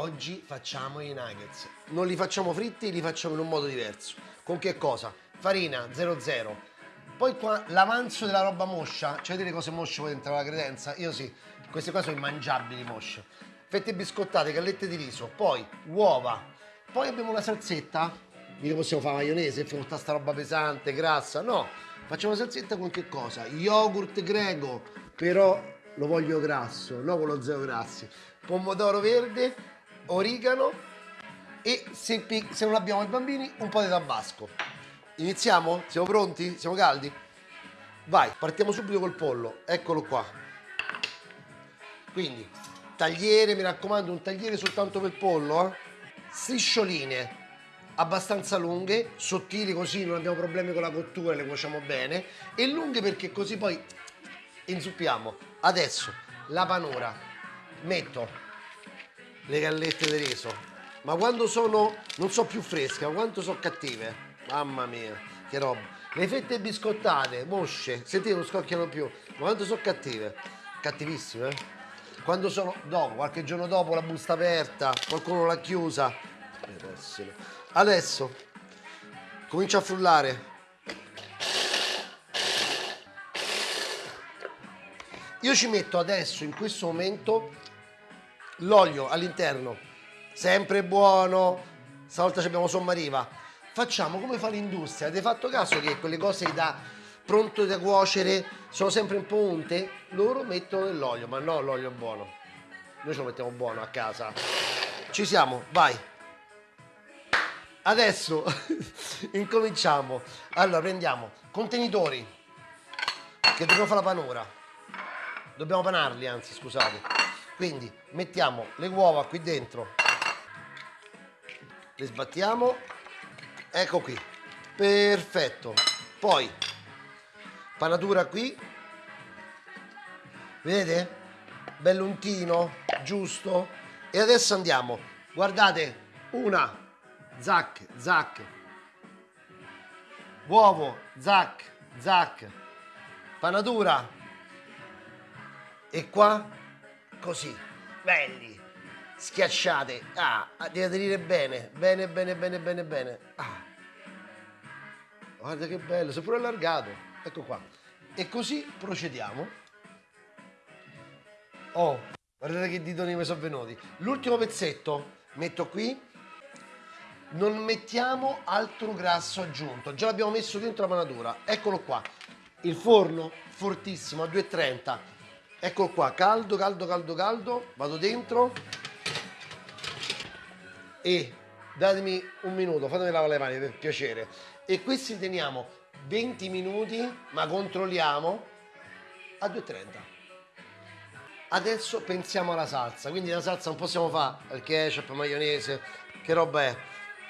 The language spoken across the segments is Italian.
Oggi facciamo i nuggets. Non li facciamo fritti, li facciamo in un modo diverso. Con che cosa? Farina 00. Poi qua l'avanzo della roba moscia, c'è delle cose mosce poi dentro la credenza? Io sì, queste qua sono immangiabili mosce. Fette biscottate, gallette di riso, poi uova. Poi abbiamo la salsetta, mica possiamo fare maionese, facciamo tutta sta roba pesante, grassa, no. Facciamo la salsetta con che cosa? Yogurt greco, però lo voglio grasso, no con lo zero grassi. Pomodoro verde, origano e se, se non abbiamo i bambini un po' di tabasco. Iniziamo? Siamo pronti? Siamo caldi? Vai, partiamo subito col pollo, eccolo qua. Quindi, tagliere, mi raccomando, un tagliere soltanto per pollo, eh? striscioline abbastanza lunghe, sottili così non abbiamo problemi con la cottura, le cuociamo bene, e lunghe perché così poi inzuppiamo. Adesso la panura, metto le gallette di riso, ma quando sono, non so più fresche, ma quanto sono cattive, Mamma mia, che roba. Le fette biscottate, mosce, sentite non scocchiano più. Ma quanto sono cattive? Cattivissime, eh? Quando sono dopo, qualche giorno dopo la busta aperta, qualcuno l'ha chiusa. Adesso comincia a frullare. Io ci metto adesso, in questo momento, l'olio all'interno. Sempre buono. Stavolta abbiamo sommariva facciamo come fa l'industria. Avete fatto caso che quelle cose da pronto da cuocere sono sempre un po' unte? Loro mettono dell'olio, ma no, l'olio è buono. Noi ce lo mettiamo buono a casa. Ci siamo, vai. Adesso incominciamo. Allora, prendiamo contenitori che dobbiamo fare la panura. Dobbiamo panarli, anzi, scusate. Quindi mettiamo le uova qui dentro. Le sbattiamo. Ecco qui. Perfetto. Poi panatura qui. Vedete? Belluntino giusto. E adesso andiamo. Guardate. Una. Zac zac. Uovo zac zac. Panatura. E qua così belli schiacciate. Ah, devi aderire bene, bene, bene, bene, bene, bene. Ah. Guarda che bello, si è pure allargato. Ecco qua. E così procediamo. Oh, guardate che ditoni mi sono venuti. L'ultimo pezzetto metto qui. Non mettiamo altro grasso aggiunto. Già l'abbiamo messo dentro la panatura. Eccolo qua. Il forno fortissimo a 230. Eccolo qua, caldo, caldo, caldo, caldo. Vado dentro. E datemi un minuto, fatemi lavare le mani per piacere. E questi teniamo 20 minuti ma controlliamo a 2,30 adesso pensiamo alla salsa. Quindi la salsa non possiamo fare il ketchup, maionese che roba è?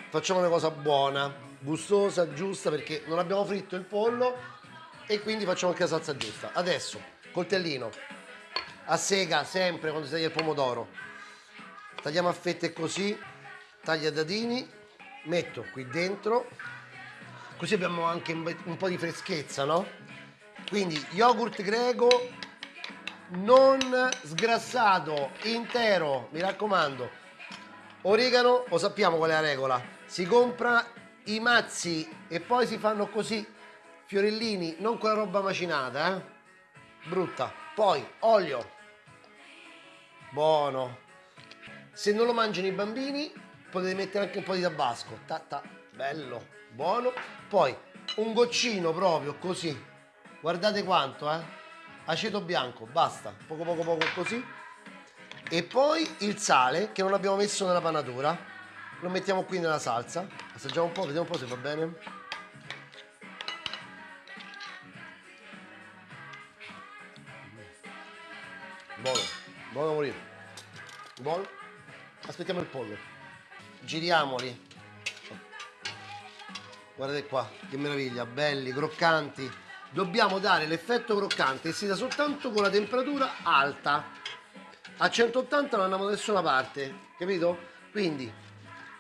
Facciamo una cosa buona gustosa, giusta perché non abbiamo fritto il pollo e quindi facciamo anche la salsa giusta. Adesso coltellino a sega sempre quando si taglia il pomodoro. Tagliamo a fette così tagliatini metto qui dentro. Così abbiamo anche un po' di freschezza no? quindi yogurt greco non sgrassato intero mi raccomando. Origano lo sappiamo qual è la regola. Si compra i mazzi e poi si fanno così fiorellini non quella roba macinata eh? brutta. Poi olio buono. Se non lo mangiano i bambini potete mettere anche un po' di tabasco. Ta, ta, bello. Buono. Poi un goccino proprio così. Guardate quanto eh. Aceto bianco basta. Poco poco poco così. E poi il sale che non abbiamo messo nella panatura. Lo mettiamo qui nella salsa. Assaggiamo un po' vediamo un po' se va bene. Buono buono da morire buono aspettiamo il pollo giriamoli guardate qua che meraviglia belli croccanti dobbiamo dare l'effetto croccante e si dà soltanto con la temperatura alta a 180 non andiamo da nessuna parte capito? quindi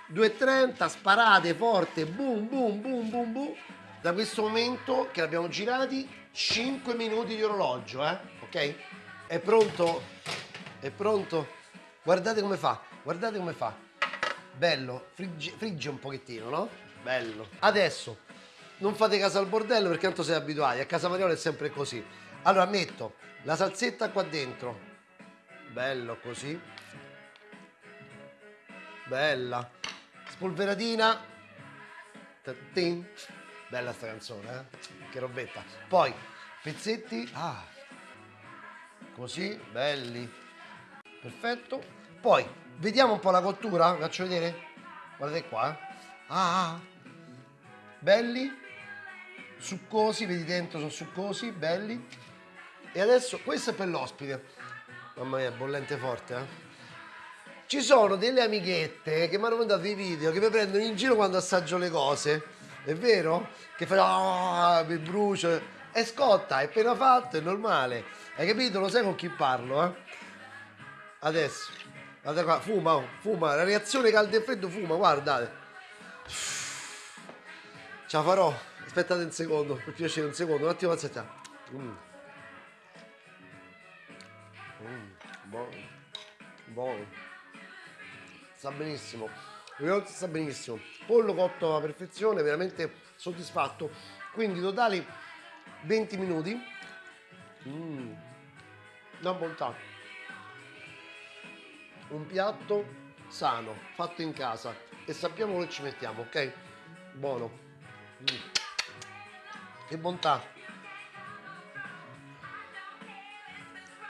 230 sparate forte boom boom boom boom boom da questo momento che l'abbiamo girati 5 minuti di orologio eh? ok? è pronto? È pronto? guardate come fa Guardate come fa. Bello, frigge, frigge un pochettino, no? Bello. Adesso, non fate caso al bordello perché tanto siete abituati. A casa Mariola è sempre così. Allora metto la salsetta qua dentro. Bello così. Bella. Spolveratina. Tin. Bella sta canzone, eh? Che robetta. Poi, pezzetti. Ah. Così, belli. Perfetto. Poi, vediamo un po' la cottura. Faccio vedere. Guardate qua. eh. Ah. Belli. Succosi, vedi dentro sono succosi, belli. E adesso, questo è per l'ospite. Mamma mia, bollente forte, eh? Ci sono delle amichette che mi hanno mandato i video che mi prendono in giro quando assaggio le cose. È vero? Che fanno ah, mi brucio. E scotta, è appena fatto, è normale. Hai capito? Lo sai con chi parlo, eh? Adesso. Guarda qua, fuma, oh, fuma. La reazione caldo e freddo fuma, guardate. Ce la farò. Aspettate un secondo, per piacere un secondo, un attimo aspetta. Mm. Mm, buono. Buono. Sta benissimo. Il sta benissimo. Pollo cotto alla perfezione, veramente soddisfatto. Quindi totali 20 minuti. Mm. Una bontà. Un piatto sano, fatto in casa. E sappiamo che ci mettiamo, ok? Buono. Mm. Che bontà.